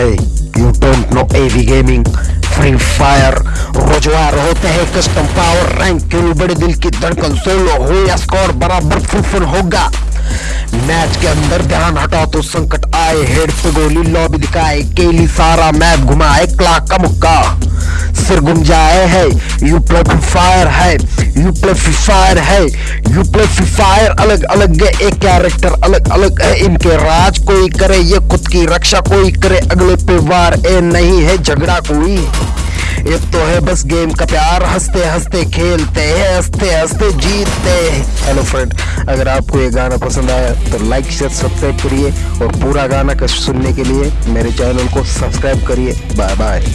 Hey, you don't know AV Gaming, Free Fire, रोजवार होते हैं custom power rank किल बड़े दिल की धड़कन सोलो हो या स्कोर बराबर फुलफुल होगा। मैच के अंदर ध्यान हटाओ तो संकट आए हेड पे गोली लॉबी दिखाए केली सारा मैप घुमाए क्लाक का मुक्का। सिर गुम जाए है। यू प्ले फ्री फायर है। यू प्ले फ्री फायर है। यू प्ले फ्री फायर अलग अलग है। एक कैरेक्टर अलग अलग है। इनके राज कोई करे, ये खुद की रक्षा कोई करे। अगले पे वार ए नहीं है। झगड़ा कोई। ये तो है बस गेम का प्यार। हँसते हँसते, खेलते हैं। हँसते हँसते जीतते हैं। हेलो फ्रेंड अगर आपको ये गाना पसंद आया तो लाइक शेयर सब्सक्राइब करिए। और पूरा गाना का सुनने के लिए मेरे चैनल को सब्सक्राइब करिए। Bye bye